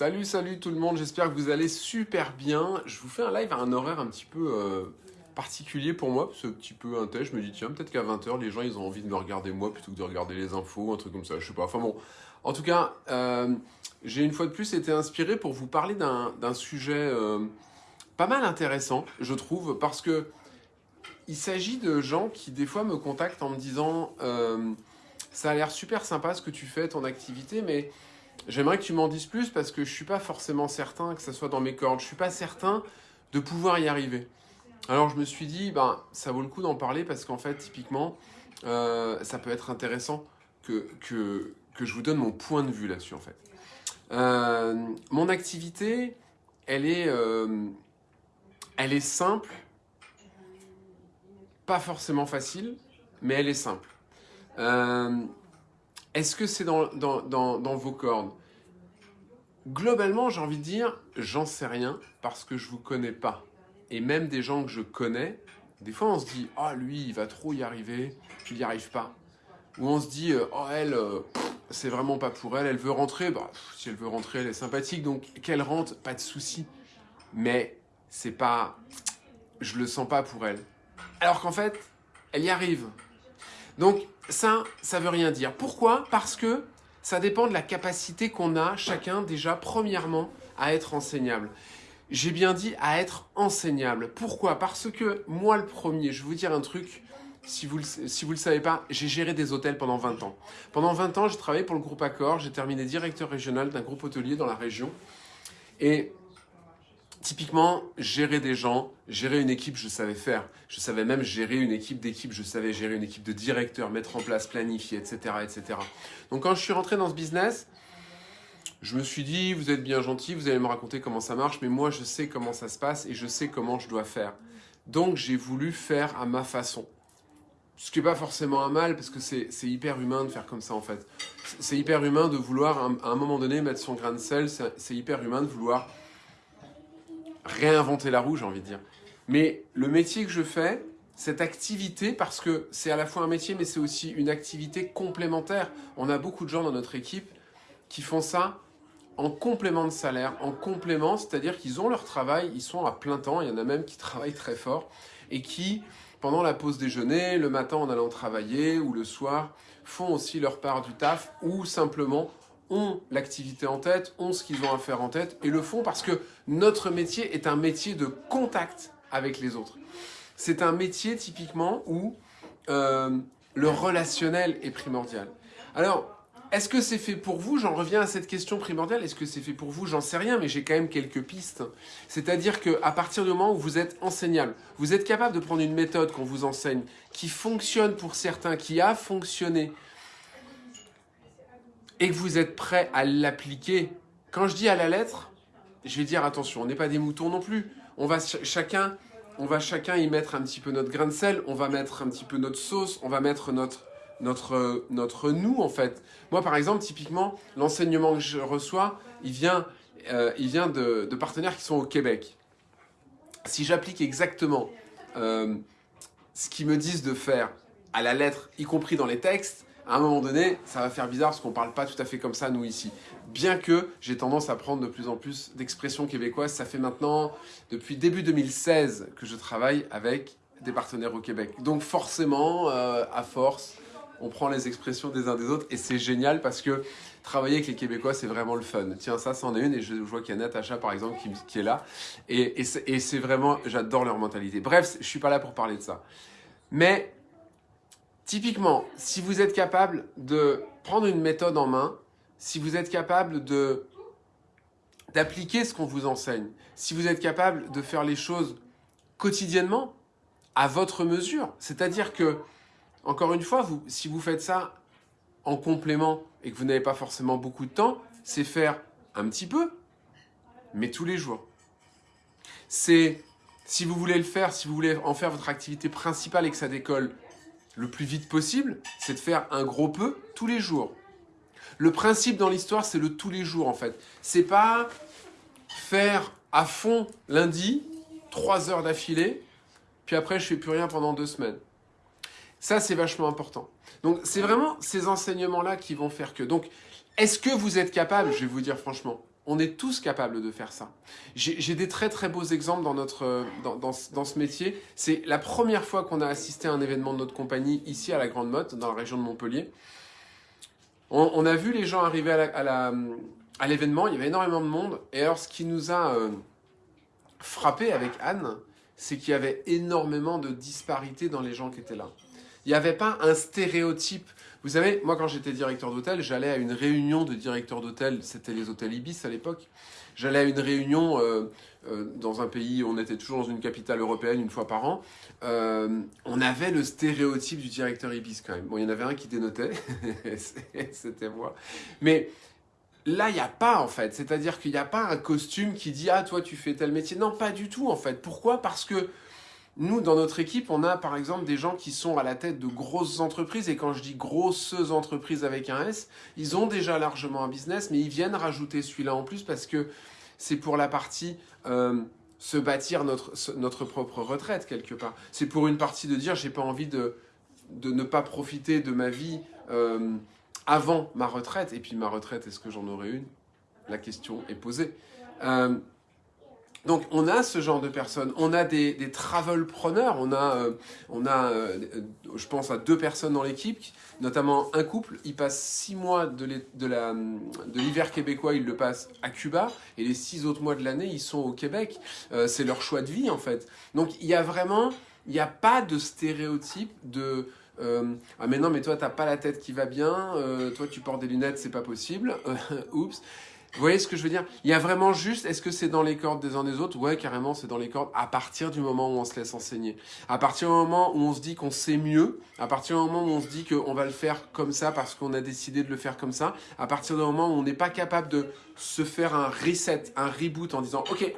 Salut, salut tout le monde, j'espère que vous allez super bien. Je vous fais un live à un horaire un petit peu euh, particulier pour moi, c'est un petit peu un test. Je me dis, tiens, peut-être qu'à 20h, les gens, ils ont envie de me regarder moi plutôt que de regarder les infos, un truc comme ça, je sais pas. Enfin bon, en tout cas, euh, j'ai une fois de plus été inspiré pour vous parler d'un sujet euh, pas mal intéressant, je trouve, parce que il s'agit de gens qui, des fois, me contactent en me disant ça a l'air super sympa ce que tu fais, ton activité, mais J'aimerais que tu m'en dises plus parce que je ne suis pas forcément certain que ça soit dans mes cordes. Je ne suis pas certain de pouvoir y arriver. Alors je me suis dit, ben, ça vaut le coup d'en parler parce qu'en fait, typiquement, euh, ça peut être intéressant que, que, que, je vous donne mon point de vue là-dessus en fait. Euh, mon activité, elle est, euh, elle est simple, pas forcément facile, mais elle est simple. Est-ce que c'est dans, vos cordes? Globalement, j'ai envie de dire, j'en sais rien parce que je vous connais pas. Et même des gens que je connais, des fois on se dit, ah lui, il va trop y arriver, il n'y arrive pas. Ou on se dit, oh elle, euh, c'est vraiment pas pour elle, elle veut rentrer, bah, si elle veut rentrer, elle est sympathique, donc qu'elle rentre, pas de souci. Mais c'est pas, je le sens pas pour elle. Alors qu'en fait, elle y arrive. Donc ça, ça veut rien dire. Pourquoi? Parce que ça dépend de la capacité qu'on a chacun déjà premièrement à être enseignable. J'ai bien dit à être enseignable. Pourquoi? Parce que moi le premier, je vais vous dire un truc, si vous ne si vous le savez pas, j'ai géré des hôtels pendant 20 ans. Pendant 20 ans, j'ai travaillé pour le groupe Accor, j'ai terminé directeur régional d'un groupe hôtelier dans la région. Et Typiquement, gérer des gens, gérer une équipe, je savais faire. Je savais même gérer une équipe d'équipe, je savais gérer une équipe de directeurs, mettre en place, planifier, etc., etc. Donc quand je suis rentré dans ce business, je me suis dit, vous êtes bien gentil, vous allez me raconter comment ça marche, mais moi je sais comment ça se passe et je sais comment je dois faire. Donc j'ai voulu faire à ma façon. Ce qui n'est pas forcément un mal, parce que c'est hyper humain de faire comme ça en fait. C'est hyper humain de vouloir à un moment donné mettre son grain de sel, c'est hyper humain de vouloir réinventer la roue, j'ai envie de dire. Mais le métier que je fais, cette activité, parce que c'est à la fois un métier, mais c'est aussi une activité complémentaire. On a beaucoup de gens dans notre équipe qui font ça en complément de salaire, en complément, c'est-à-dire qu'ils ont leur travail, ils sont à plein temps, il y en a même qui travaillent très fort, et qui, pendant la pause déjeuner, le matin en allant travailler, ou le soir, font aussi leur part du taf, ou simplement ont l'activité en tête, ont ce qu'ils ont à faire en tête et le font parce que notre métier est un métier de contact avec les autres. C'est un métier typiquement où euh, le relationnel est primordial. Alors, est-ce que c'est fait pour vous? J'en reviens à cette question primordiale. Est-ce que c'est fait pour vous? J'en sais rien, mais j'ai quand même quelques pistes. C'est-à-dire qu'à partir du moment où vous êtes enseignable, vous êtes capable de prendre une méthode qu'on vous enseigne, qui fonctionne pour certains, qui a fonctionné, et que vous êtes prêt à l'appliquer, quand je dis à la lettre, je vais dire attention, on n'est pas des moutons non plus. On va chacun, on va chacun y mettre un petit peu notre grain de sel, on va mettre un petit peu notre sauce, on va mettre notre notre notre nous en fait. Moi par exemple, typiquement, l'enseignement que je reçois, il vient euh, il vient de, partenaires qui sont au Québec. Si j'applique exactement euh, ce qu'ils me disent de faire à la lettre, y compris dans les textes, à un moment donné, ça va faire bizarre parce qu'on parle pas tout à fait comme ça, nous, ici. Bien que j'ai tendance à prendre de plus en plus d'expressions québécoises, ça fait maintenant, depuis début 2016, que je travaille avec des partenaires au Québec. Donc forcément, euh, à force, on prend les expressions des uns des autres et c'est génial parce que travailler avec les Québécois, c'est vraiment le fun. Tiens, ça, c'en est une et je vois qu'il y a Natacha, par exemple, qui, est là. Et, et c'est vraiment, j'adore leur mentalité. Bref, je suis pas là pour parler de ça. Mais Typiquement, si vous êtes capable de prendre une méthode en main, si vous êtes capable d'appliquer ce qu'on vous enseigne, si vous êtes capable de faire les choses quotidiennement, à votre mesure, c'est-à-dire que, encore une fois, si vous faites ça en complément et que vous n'avez pas forcément beaucoup de temps, c'est faire un petit peu, mais tous les jours. C'est, si vous voulez le faire, si vous voulez en faire votre activité principale et que ça décolle le plus vite possible, c'est de faire un gros peu tous les jours. Le principe dans l'histoire, c'est le tous les jours en fait. C'est pas faire à fond lundi, trois heures d'affilée, puis après je fais plus rien pendant deux semaines. Ça, c'est vachement important. Donc, c'est vraiment ces enseignements-là qui vont faire que. Donc, est-ce que vous êtes capable, je vais vous dire franchement, On est tous capables de faire ça. J'ai des très très beaux exemples dans, notre, dans, dans, ce métier. C'est la première fois qu'on a assisté à un événement de notre compagnie ici à la Grande Motte, dans la région de Montpellier. On, on a vu les gens arriver à l'événement, il y avait énormément de monde. Et alors ce qui nous a euh, frappé avec Anne, c'est qu'il y avait énormément de disparités dans les gens qui étaient là. Il n'y avait pas un stéréotype. Vous savez, moi quand j'étais directeur d'hôtel, j'allais à une réunion de directeurs d'hôtel, c'était les hôtels Ibis à l'époque. J'allais à une réunion euh, euh, dans un pays, on était toujours dans une capitale européenne une fois par an. Euh, on avait le stéréotype du directeur Ibis quand même. Bon, il y en avait un qui dénotait, c'était moi. Mais là, il n'y a pas en fait. C'est-à-dire qu'il n'y a pas un costume qui dit « Ah, toi, tu fais tel métier ». Non, pas du tout en fait. Pourquoi? Parce que nous, dans notre équipe, on a par exemple des gens qui sont à la tête de grosses entreprises. Et quand je dis grosses entreprises avec un S, ils ont déjà largement un business, mais ils viennent rajouter celui-là en plus parce que c'est pour la partie euh, se bâtir notre, notre propre retraite quelque part. C'est pour une partie de dire j'ai pas envie de, de ne pas profiter de ma vie euh, avant ma retraite. Et puis ma retraite, est-ce que j'en aurai une? La question est posée. Euh, donc on a ce genre de personnes, on a des, des travelpreneurs, on a, euh, on a euh, je pense à deux personnes dans l'équipe, notamment un couple, ils passent six mois de l'hiver québécois, ils le passent à Cuba, et les six autres mois de l'année, ils sont au Québec. Euh, c'est leur choix de vie en fait. Donc il y a vraiment, il n'y a pas de stéréotype de... ah mais non mais toi t'as pas la tête qui va bien, toi tu portes des lunettes c'est pas possible, oups. Vous voyez ce que je veux dire? Il y a vraiment juste, est-ce que c'est dans les cordes des uns des autres? Ouais, carrément, c'est dans les cordes à partir du moment où on se laisse enseigner. À partir du moment où on se dit qu'on sait mieux, à partir du moment où on se dit qu'on va le faire comme ça parce qu'on a décidé de le faire comme ça, à partir du moment où on n'est pas capable de se faire un reset, un reboot en disant « Ok,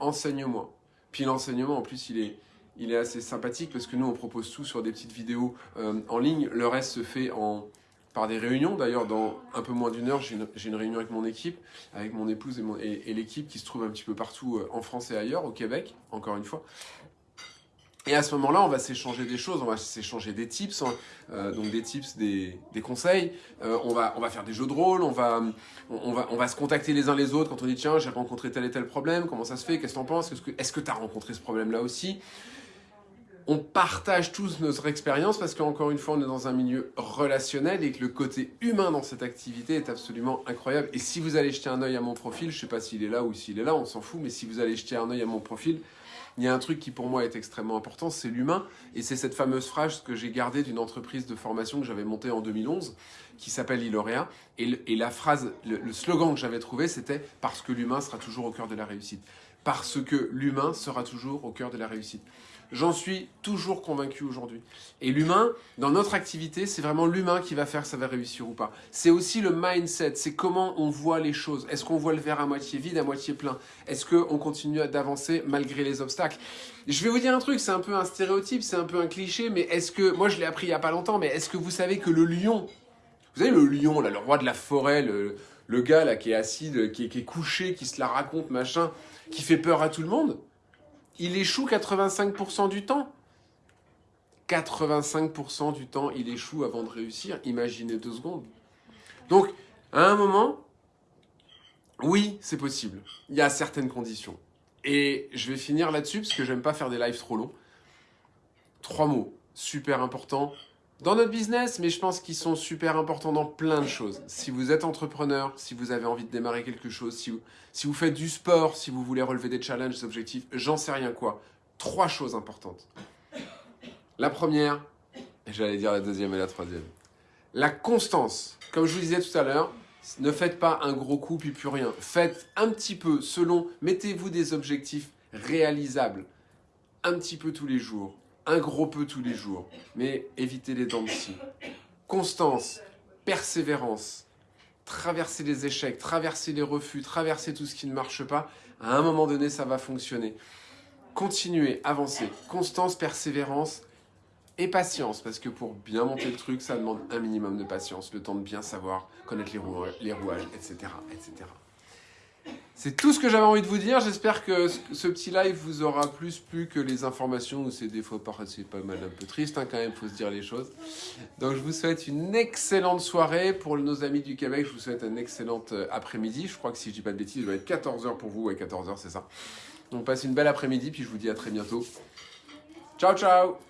enseigne-moi ». Puis l'enseignement, en plus, il est, il est assez sympathique parce que nous, on propose tout sur des petites vidéos euh, en ligne. Le reste se fait en par des réunions. D'ailleurs, dans un peu moins d'une heure, j'ai une, réunion avec mon équipe, avec mon épouse et, l'équipe qui se trouve un petit peu partout euh, en France et ailleurs, au Québec, encore une fois. Et à ce moment-là, on va s'échanger des choses, on va s'échanger des tips, hein. euh, donc des tips, des, conseils. Euh, on, va, on va faire des jeux de rôle, on va, on, va, on va se contacter les uns les autres quand on dit tiens, j'ai rencontré tel et tel problème, comment ça se fait, qu'est-ce que t'en penses, est-ce que tu as rencontré ce problème-là aussi? On partage tous notre expérience parce qu'encore une fois, on est dans un milieu relationnel et que le côté humain dans cette activité est absolument incroyable. Et si vous allez jeter un œil à mon profil, je ne sais pas s'il est là ou s'il est là, on s'en fout, mais si vous allez jeter un œil à mon profil, il y a un truc qui pour moi est extrêmement important, c'est l'humain. Et c'est cette fameuse phrase que j'ai gardée d'une entreprise de formation que j'avais montée en 2011, qui s'appelle Ilorea. Et, la phrase, le slogan que j'avais trouvé, c'était « Parce que l'humain sera toujours au cœur de la réussite ». Parce que l'humain sera toujours au cœur de la réussite. J'en suis toujours convaincu aujourd'hui. Et l'humain, dans notre activité, c'est vraiment l'humain qui va faire ça va réussir ou pas. C'est aussi le mindset, c'est comment on voit les choses. Est-ce qu'on voit le verre à moitié vide, à moitié plein? Est-ce qu'on continue d'avancer malgré les obstacles? Je vais vous dire un truc, c'est un peu un stéréotype, c'est un peu un cliché, mais est-ce que, moi je l'ai appris il n'y a pas longtemps, mais est-ce que vous savez que le lion, vous savez le lion, là, le roi de la forêt, le, gars là qui est assis, qui est couché, qui se la raconte, machin, qui fait peur à tout le monde? Il échoue 85% du temps. 85% du temps, il échoue avant de réussir. Imaginez deux secondes. Donc, à un moment, oui, c'est possible. Il y a certaines conditions. Et je vais finir là-dessus parce que j'aime pas faire des lives trop longs. Trois mots, super importants dans notre business, mais je pense qu'ils sont super importants dans plein de choses. Si vous êtes entrepreneur, si vous avez envie de démarrer quelque chose, si vous, faites du sport, si vous voulez relever des challenges, des objectifs, j'en sais rien quoi. Trois choses importantes. La première, et j'allais dire la deuxième et la troisième. La constance. Comme je vous disais tout à l'heure, ne faites pas un gros coup puis plus rien. Faites un petit peu selon, mettez-vous des objectifs réalisables. Un petit peu tous les jours un gros peu tous les jours, mais évitez les dents de scie. Constance, persévérance, traverser les échecs, traverser les refus, traverser tout ce qui ne marche pas, à un moment donné, ça va fonctionner. Continuez, avancez. Constance, persévérance et patience, parce que pour bien monter le truc, ça demande un minimum de patience, le temps de bien savoir, connaître les, rouages, etc., etc. C'est tout ce que j'avais envie de vous dire. J'espère que ce petit live vous aura plus plu que les informations où c'est des fois c'est pas mal un peu triste hein, quand même, faut se dire les choses. Donc je vous souhaite une excellente soirée pour nos amis du Québec. Je vous souhaite un excellent euh, après-midi. Je crois que si je dis pas de bêtises, il va être 14h pour vous. Ouais, 14h, c'est ça. Donc passez une belle après-midi, puis je vous dis à très bientôt. Ciao, ciao